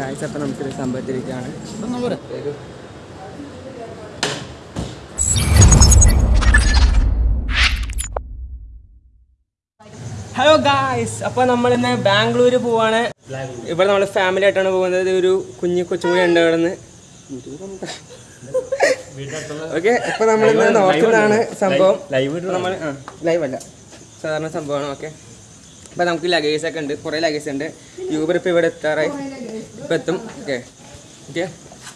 കാഴ്ച അപ്പം നമുക്കൊരു സംഭവത്തിലേക്കാണ് ഒരു ഹലോ ഗായ്സ് അപ്പോൾ നമ്മൾ ഇന്ന് ബാംഗ്ലൂർ പോവാണ്. ഇവിടെ നമ്മൾ ഫാമിലി ആയിട്ടാണ് പോകുന്നത്. ഒരു കുഞ്ഞു കൊച്ചുകൂടി ഉണ്ട് ഇവിടെ നിന്ന് ഓക്കെ ഇപ്പൊ നമ്മൾ ഇന്ന് നോക്കുന്നതാണ് സംഭവം. ലൈവ് നമ്മൾ ലൈവ് അല്ല. സാധാരണ സംഭവമാണ് ഓക്കെ അപ്പോൾ നമുക്ക് ലഗേജ് ഒക്കെ ഉണ്ട്. കുറേ ലഗേജ് ഉണ്ട്. യൂബർ ഇപ്പൊ ഇവിടെ എത്താറായി. ഇപ്പം എത്തും ഓക്കെ. ഓക്കെ.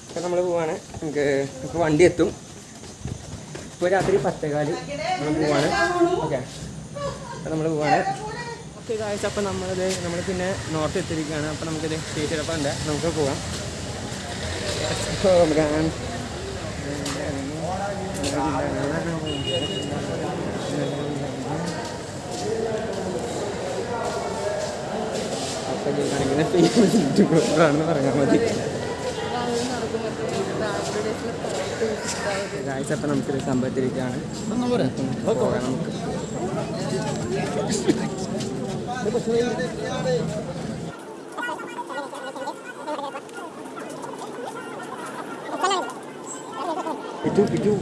ഇപ്പം നമ്മൾ പോവാണ്. നമുക്ക് ഇപ്പോൾ വണ്ടി എത്തും. ഇപ്പോൾ രാത്രി പത്തേകാൽ നമ്മൾ പോവാണ്. ഓക്കെ. അപ്പം നമ്മൾ പോവാണ്. ഓക്കെ കാഴ്ച അപ്പം നമ്മളത് നമ്മൾ പിന്നെ നോർത്ത് എത്തിയിരിക്കുകയാണ് അപ്പം നമുക്കിത് അപ്പം ഉണ്ട് നമുക്ക് പോകാം പോകാം അപ്പം കാണിക്കുന്ന ഫേസ്ബുക്ക് ആണെന്ന് പറഞ്ഞാൽ മതി ഗായ്സ് അപ്പം നമുക്കൊരു സംഭവത്തിലേക്കാണ് പോകാം നമുക്ക് പിറ്റു പിറ്റു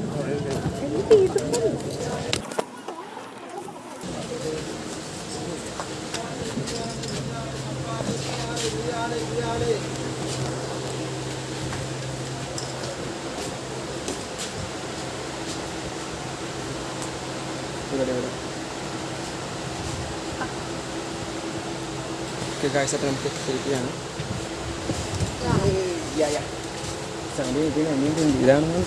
ഇവിടെ ഇവിടെ. ഓക്കെ കാഴ്ച അപ്പം നമുക്ക് എത്തിയിരിക്കുകയാണ് സമയം ഇത് കഴിഞ്ഞിട്ടുണ്ട് ഇതാണ്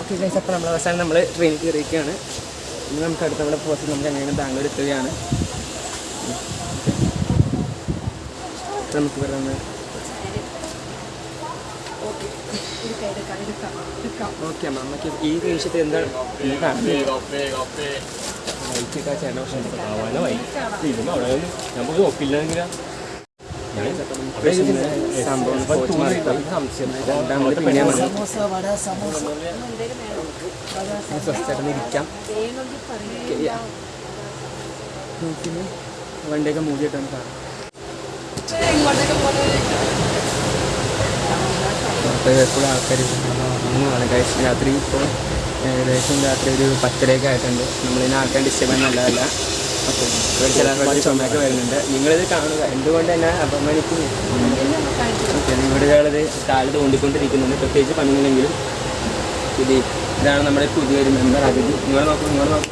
ഓക്കെ ഗൈസ് അപ്പോൾ നമ്മൾ അവസാനം നമ്മൾ ട്രെയിനിൽ കയറിയിരിക്കുകയാണ് ഇനി നമുക്ക് അടുത്ത നമ്മുടെ പോസ്റ്റ് നമുക്ക് എങ്ങനെയാണ് ബാംഗ്ലൂർ എത്തുകയാണ്. നമുക്ക് ഇവിടെ നിന്ന് ഓക്കെ അമ്മ നമുക്ക് ഈ നിമിഷത്തിൽ എന്താണ് ചേട്ടൻ പക്ഷേ നമുക്ക് സ്വസ്ഥമായിട്ട് ഇരിക്കാം. വണ്ടിയൊക്കെ മൂടിയിട്ടാണ് സാറ് അപ്പോൾ എപ്പോഴും ആൾക്കാർ ആണ് കഴിച്ച് രാത്രി ഇപ്പോൾ ഏകദേശം രാത്രി ഒരു പത്തരയൊക്കെ ആയിട്ടുണ്ട് നമ്മളിതിനെ ആൾക്കാർ ഡിസ്റ്റർബ് നല്ലതല്ല അപ്പോൾ ഇവിടെ ചില ചുമയൊക്കെ വരുന്നുണ്ട് നിങ്ങളിത് കാണുക എന്തുകൊണ്ട് തന്നെ അപമാനിക്കുന്നു ഓക്കെ നിങ്ങളുടെ ഒരാളത് കാൽ തോണ്ടിക്കൊണ്ടിരിക്കുന്നുണ്ട് പ്രത്യേകിച്ച് പണിയില്ലെങ്കിലും ഇത് ഇതാണ് നമ്മുടെ പുതിയൊരു മെമ്പർ അതിഥി നിങ്ങൾ നോക്കൂ നിങ്ങൾ നോക്കൂ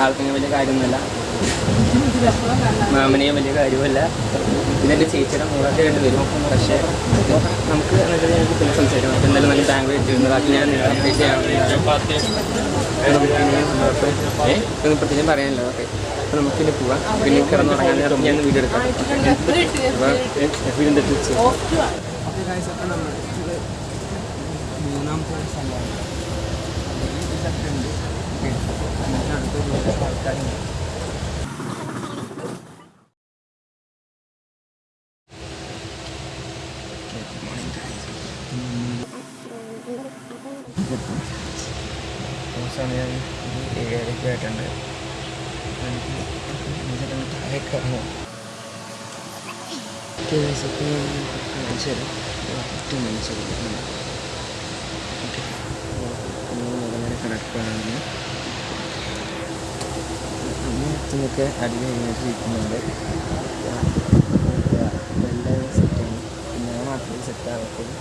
ആൾക്കങ്ങനെ വലിയ കാര്യമൊന്നുമല്ല മാമനെയും വലിയ കാര്യമല്ല ഇതെന്റെ ചേച്ചിയുടെ മോളൊക്കെ ആയിട്ട് വരും പക്ഷേ നമുക്ക് എന്നിട്ട് ഞങ്ങൾക്ക് പിന്നെ സംസാരിക്കാം. അപ്പം എന്തായാലും നല്ല ബാങ്ക് എത്തിയിരുന്നു ബാക്കി ഞാൻ നിങ്ങളെ അപ്ഡേറ്റ് ചെയ്യാം. ഒന്നും പ്രത്യേകം പറയാനില്ല. ഓക്കെ. അപ്പോൾ നമുക്കിനി പോവാം. പിന്നെ കിടന്നുറങ്ങാൻ നേരം ഞാൻ വീഡിയോ എടുക്കാം. അപ്പോൾ വീടിന്റെ മൂന്നാമത്തെ സ്ഥലമാണ് ഇതൊക്കെ ഉണ്ട് അടുത്ത ആൾക്കാരുണ്ട് അവസാനം ഞാൻ ഏഴരയ്ക്ക് ആയിട്ടുണ്ട് താഴേക്ക് ഇറങ്ങും കിടക്കുകയാണ് അമ്മയൊക്കെ അടിയിൽ കഴിഞ്ഞിട്ട് ഇരിക്കുന്നുണ്ട് എല്ലാം സെറ്റാണ് പിന്നെ ഞാൻ മാത്രമേ സെറ്റാകത്തുള്ളൂ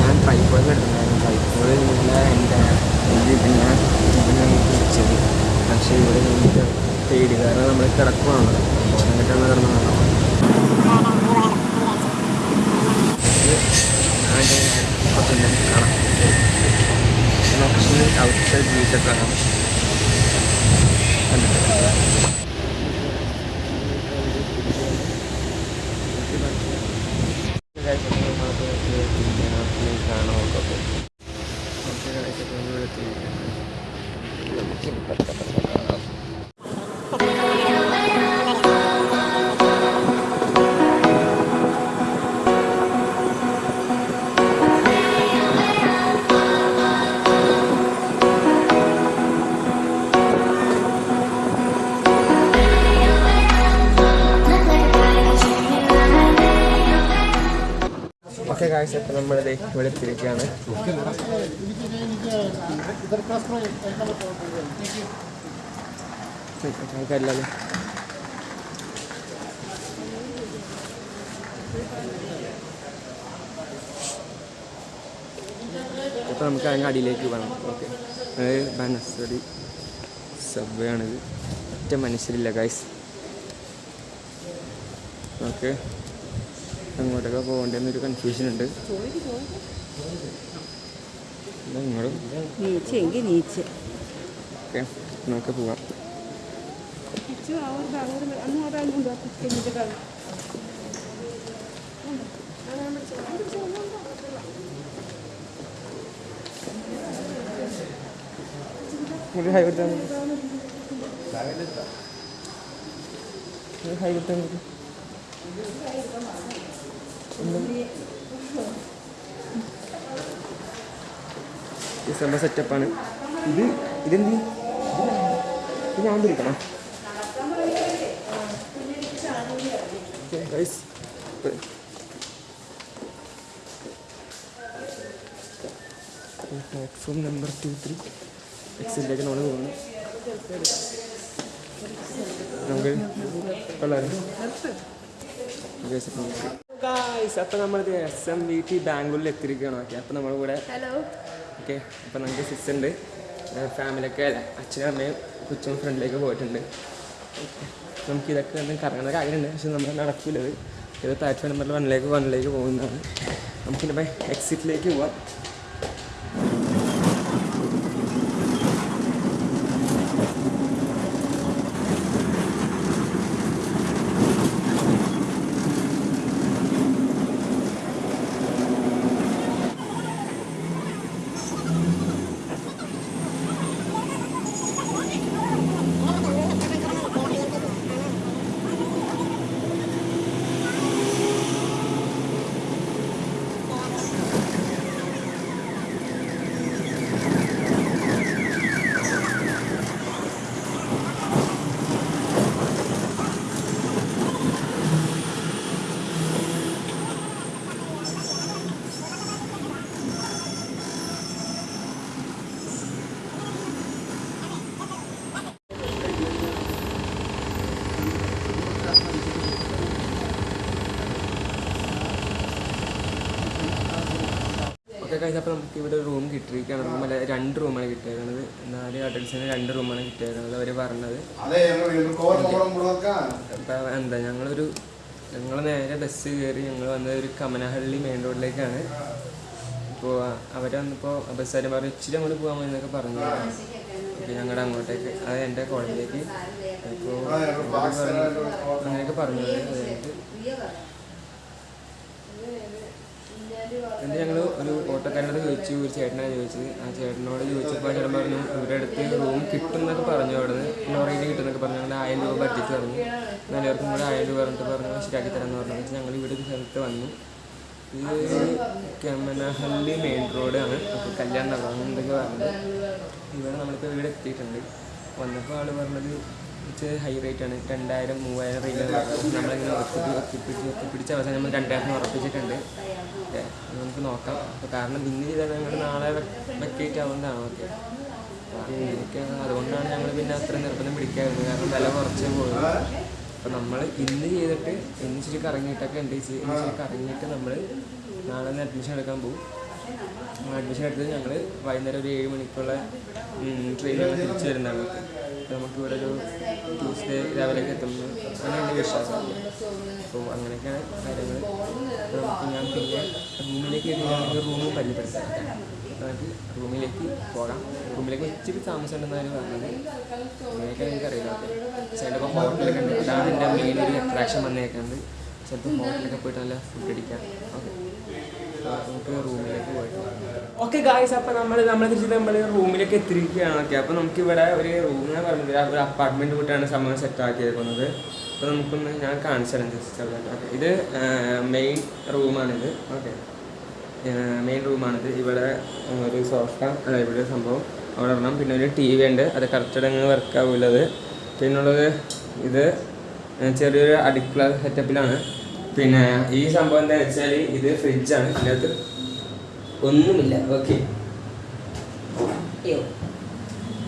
ഞാൻ ട്രൈപ്പോഡ് എടുത്തിട്ടുണ്ടായിരുന്നു ട്രൈപ്പോഡ് നിന്നുള്ള എന്റെ ഇത് ഞാൻ ഇതിനെ വിളിച്ചത് പക്ഷേ ഇവിടെ നമുക്ക് പേടി കിടക്കുവാണ്. എന്നിട്ടാണ് കിടന്നത് ഔട്ട്സൈഡ് വ്യൂസൊക്കെ കാണാം. കാഴ്ച ഇപ്പം നമ്മളിത് ഇവിടെ എത്തിയിരിക്കുകയാണ്. അപ്പോൾ നമുക്ക് അതിന്റെ അടിയിലേക്ക് വേണം ഓക്കെ. ബനസ്വടി സബ്വേ ആണിത് ഒറ്റ മനുഷ്യരില്ല ഗൈസ് ഓക്കെ. അങ്ങോട്ടൊക്കെ ഒരു കൺഫ്യൂഷൻ ഉണ്ട്. ഇങ്ങോട്ടും. ഓക്കെ നമുക്ക് പോവാം. ഒരു ഹൈ കൊടുത്താൽ മതി. ഒരു ഹൈ കൊടുത്താൽ മതി. ഈ സംഭവ സെറ്റപ്പാണ് ഇത് ഇതെന്ത്? ഇത് ഞാൻ പിടിക്കണം guys platform number two three എക്സിലേക്ക് നമ്മൾ പോകുന്നു നമുക്ക് കൊള്ളാം ഗായ്സ് അപ്പോൾ നമ്മളിത് എസ് എം വി ടി ബാംഗ്ലൂരിൽ എത്തിയിരിക്കുകയാണ് ഓക്കെ അപ്പം നമ്മുടെ കൂടെ ഹലോ ഓക്കെ അപ്പം നമുക്ക് സിസ് ഉണ്ട് ഫാമിലിയൊക്കെ അച്ഛനും അമ്മയും കൊച്ചും ഫ്രണ്ടിലേക്ക് പോയിട്ടുണ്ട്. ഓക്കെ നമുക്ക് ഇതൊക്കെ ഒന്ന് കറങ്ങുന്ന കാര്യമുണ്ട്. പക്ഷെ നമ്മൾ നടക്കില്ലത് ഇത് പ്ലാറ്റ്ഫോം നമ്പറിൽ വണ്ണിലേക്ക് വണ്ണിലേക്ക് പോകുന്നതാണ്. നമുക്കിനിപ്പോൾ എക്സിറ്റിലേക്ക് പോവാം. ഓക്കെ കഴിഞ്ഞ അപ്പോൾ നമുക്ക് ഇവിടെ റൂം കിട്ടിയിരിക്കുകയാണ്. റൂമല്ല രണ്ട് റൂമാണ് കിട്ടിയേക്കുന്നത് നാല് അഡൽസിന് രണ്ട് റൂമാണ് കിട്ടിയേക്കുന്നത് അവർ പറഞ്ഞത്. അപ്പം അപ്പോൾ എന്താ ഞങ്ങളൊരു ഞങ്ങൾ നേരെ ബസ് കയറി ഞങ്ങൾ വന്നത് ഒരു കമനഹള്ളി മെയിൻ റോഡിലേക്കാണ് ഇപ്പോൾ അവർ വന്നപ്പോൾ ബസ്സുകാരൻ പറഞ്ഞു ഇച്ചിരി അങ്ങോട്ട് പോകാൻ മതി എന്നൊക്കെ പറഞ്ഞു. അപ്പോൾ ഞങ്ങളുടെ അങ്ങോട്ടേക്ക് അത് എന്റെ കോളേജിലേക്ക് അപ്പോൾ അങ്ങനെയൊക്കെ പറഞ്ഞു അതായത് എന്നിട്ട് ഞങ്ങൾ ഒരു ഓട്ടോക്കാരനോട് ചോദിച്ചു ഒരു ചേട്ടനാണ് ചോദിച്ചത് ആ ചേട്ടനോട് ചോദിച്ചപ്പോൾ ചേട്ടൻ പറഞ്ഞു ഇവരുടെ അടുത്ത് റൂം കിട്ടും എന്നൊക്കെ പറഞ്ഞു അവിടെ നിന്ന് ലോറിയിൽ കിട്ടും എന്നൊക്കെ പറഞ്ഞു ഞങ്ങൾ ആയിരം രൂപ ബഡ്ജറ്റ് പറഞ്ഞു നല്ലവർക്കും കൂടെ ആയിരം രൂപ പറഞ്ഞിട്ട് പറഞ്ഞു ശരിയാക്കി തരാമെന്ന് പറഞ്ഞു വെച്ചാൽ ഞങ്ങൾ ഇവിടെ ഒരു സ്ഥലത്ത് വന്നു ഇത് കമനഹള്ളി മെയിൻ റോഡാണ് അപ്പോൾ കല്യാൺ നഗർ എന്തൊക്കെ പറഞ്ഞത് ഇവിടെ നമ്മളിപ്പോൾ ഇവിടെ എത്തിയിട്ടുണ്ട് വന്നപ്പോൾ ആൾ പറഞ്ഞത് ഹൈ റേറ്റ് ആണ് രണ്ടായിരം മൂവായിരം റേറ്റ് നമ്മളിങ്ങനെ ഒത്തിപ്പിടിച്ച് ഒത്തിപ്പിടിച്ച് അവസാനം നമ്മൾ രണ്ടായിരം ഉറപ്പിച്ചിട്ടുണ്ട് ഓക്കെ നമുക്ക് നോക്കാം. അപ്പോൾ കാരണം ഇന്ന് ചെയ്താൽ ഞങ്ങൾ നാളെ വെക്കേറ്റ് ആവുന്നതാണ് ഓക്കെ. അങ്ങനെയൊക്കെ അതുകൊണ്ടാണ് ഞങ്ങൾ പിന്നെ അത്ര നിർബന്ധം പിടിക്കാറുണ്ട് കാരണം വില കുറച്ചേ പോകുന്നത് അപ്പോൾ നമ്മൾ ഇന്ന് ചെയ്തിട്ട് ഇന്ന് ഇച്ചിരി കറങ്ങിയിട്ടൊക്കെ ഉണ്ട്. ഇന്ന് ഇച്ചിരി കറങ്ങിയിട്ട് നമ്മൾ നാളെ ഒന്ന് അഡ്മിഷൻ എടുക്കാൻ പോകും അഡ്മിഷൻ എടുത്തത് ഞങ്ങൾ വൈകുന്നേരം ഒരു ഏഴ് മണിക്കുള്ള ട്രെയിനിൽ തിരിച്ചു വരുന്നതാണ് അപ്പോൾ നമുക്ക് ഇവിടെ ഒരു ട്യൂസ്ഡേ രാവിലെയൊക്കെ എത്തുന്നു അങ്ങനെ എന്റെ വിശ്വാസം അപ്പോൾ അങ്ങനെയൊക്കെയാണ് കാര്യങ്ങൾ. നമുക്ക് ഞാൻ പിന്നെ റൂമിലേക്ക് എത്തുകയാണെങ്കിൽ റൂമ് പരിചയപ്പെടുത്താം. നമുക്ക് റൂമിലേക്ക് പോകാം. റൂമിലേക്ക് ഇച്ചിരി താമസം ഉണ്ടെന്നാണ് പറഞ്ഞത്. അങ്ങനെയൊക്കെ എനിക്കറിയില്ല ചിലപ്പോൾ ഹോട്ടലൊക്കെ ഉണ്ട്. അതാണ് എന്റെ മെയിൻ ഒരു അട്രാക്ഷൻ വന്നേക്കുന്നത്. ചിലപ്പോൾ ഹോട്ടലൊക്കെ പോയിട്ട് നല്ല ഫുഡ് അടിക്കാം. ഓക്കെ നമുക്ക് റൂമിലേക്ക് പോയിട്ട് ഓക്കെ ഗായ്സ് അപ്പോൾ നമ്മൾ നമ്മൾ തിരിച്ച് നമ്മൾ റൂമിലേക്ക് എത്തിയിരിക്കുകയാണ് ഓക്കെ അപ്പോൾ നമുക്ക് ഇവിടെ ഒരു ഞാൻ പറഞ്ഞത് ഒരു അപ്പാർട്ട്മെന്റ് കൂട്ടാണ് സംഭവം സെറ്റ് ആക്കിയേക്കുന്നത് അപ്പോൾ നമുക്കൊന്ന് ഞാൻ കാണിച്ചു തരാം ജസ്റ്റ് ഓക്കെ ഇത് മെയിൻ റൂമാണിത് ഓക്കെ മെയിൻ റൂമാണിത് ഇവിടെ ഒരു സോഫ അല്ല ഇവിടെ സംഭവം അവിടെ ഇടണം. പിന്നെ ഒരു ടി വി ഉണ്ട്. അത് കറക്റ്റ് അങ്ങ് വർക്ക് ആവുള്ളത് പിന്നുള്ളത് ഇത് ചെറിയൊരു അടുക്കള സെറ്റപ്പിലാണ് പിന്നെ ഈ സംഭവം എന്താ വെച്ചാൽ ഇത് ഫ്രിഡ്ജാണ് ഇതിനകത്ത് ഒന്നുമില്ല. ഓക്കെ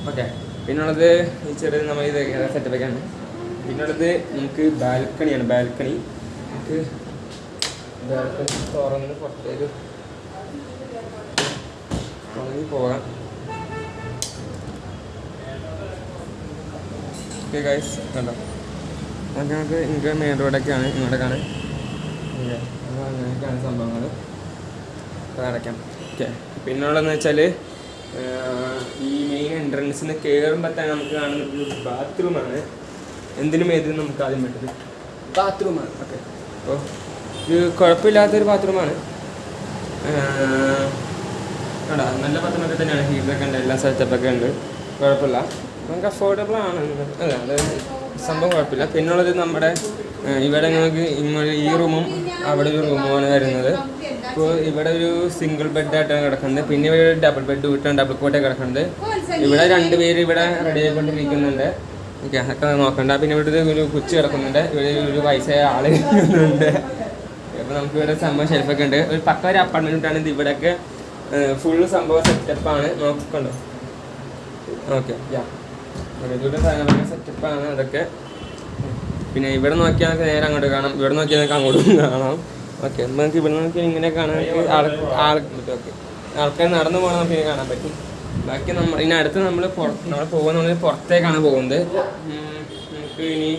ഓക്കെ പിന്നുള്ളത് ഈ ചെറിയ നമ്മൾ ഇത് സെറ്റപ്പ് ഒക്കെയാണ് പിന്നുള്ളത് നമുക്ക് ബാൽക്കണിയാണ് ബാൽക്കണി നമുക്ക് ബാൽക്കണി തുറന്ന് പുറത്തേക്ക് തുടങ്ങി പോകാം. ഓക്കെ ഗൈസ് കണ്ടോ? അതൊക്കെ നമുക്ക് ഇങ്ങനെ മെയിൻ റോഡൊക്കെയാണ് ഇങ്ങോട്ടേക്കാണ് അങ്ങനെയൊക്കെയാണ് സംഭവങ്ങൾ അപ്പോൾ അടയ്ക്കാം. ഓക്കെ. പിന്നുള്ളതെന്ന് വെച്ചാൽ ഈ മെയിൻ എൻട്രൻസിൽ നിന്ന് കയറുമ്പോൾ തന്നെ നമുക്ക് കാണുന്ന ഒരു ബാത്റൂമാണ് എന്തിനും ഏതിനും നമുക്ക് ആദ്യം വേണ്ടത്. ബാത്റൂമാണ് ഓക്കെ. അപ്പോൾ ഇത് കുഴപ്പമില്ലാത്തൊരു ബാത്റൂമാണ് കണ്ടാ? നല്ല ബാത്റൂമൊക്കെ തന്നെയാണ്. ഹീറ്ററൊക്കെ ഉണ്ട് എല്ലാ സെറ്റപ്പൊക്കെ ഉണ്ട്. കുഴപ്പമില്ല. നമുക്ക് അഫോർഡബിൾ ആണ് അല്ല അത് സംഭവം കുഴപ്പമില്ല. പിന്നുള്ളത് നമ്മുടെ ഇവിടെ നമുക്ക് ഇങ്ങോട്ട് ഈ റൂമും അവിടെ ഒരു റൂമുമാണ് വരുന്നത്. ഇപ്പോൾ ഇവിടെ ഒരു സിംഗിൾ ബെഡായിട്ടാണ് കിടക്കുന്നത്. പിന്നെ ഇവിടെ ഒരു ഡബിൾ ബെഡ് വീട്ടാണ് ഡബിൾ കോട്ടേ കിടക്കുന്നത്. ഇവിടെ രണ്ട് പേര് ഇവിടെ റെഡി ആയിക്കൊണ്ടിരിക്കുന്നുണ്ട്. ഓക്കെ അതൊക്കെ നോക്കണ്ട. പിന്നെ ഇവിടെ ഒരു കുച്ചി കിടക്കുന്നുണ്ട്. ഇവിടെ ഒരു വയസ്സായ ആൾ ഇരിക്കുന്നുണ്ട്. അപ്പോൾ നമുക്ക് ഇവിടെ സംഭവം ഷെൽഫൊക്കെ ഉണ്ട്. ഒരു പക്ക ഒരു അപ്പാർട്ട്മെന്റ് ഇട്ടാണ് ഇത്. ഇവിടെയൊക്കെ ഫുള്ള് സംഭവം സെറ്റപ്പാണ് നോക്കണ്ടോ? Okay yeah. ഇവിടെ സെറ്റപ്പാണ് അതൊക്കെ. പിന്നെ ഇവിടെ നോക്കിയാൽ നേരെ അങ്ങോട്ട് കാണാം. ഇവിടെ നോക്കിയാൽ അങ്ങോട്ടും കാണാം. ഓക്കെ നമുക്ക് ഇവിടെ നോക്കിയാൽ ഇങ്ങനെ കാണാൻ ആൾ ആൾക്കാർ നടന്നു പോകണം നമുക്ക് ഇങ്ങനെ കാണാൻ പറ്റും. ബാക്കി നമ്മൾ ഇനി അടുത്ത് നമ്മൾ പുറത്ത് നമ്മൾ പോകുന്ന പുറത്തേക്കാണ് പോകുന്നത്. നമുക്ക് ഇനി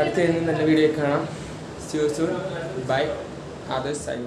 അടുത്ത് നല്ല വീഡിയോ കാണാം. By other sign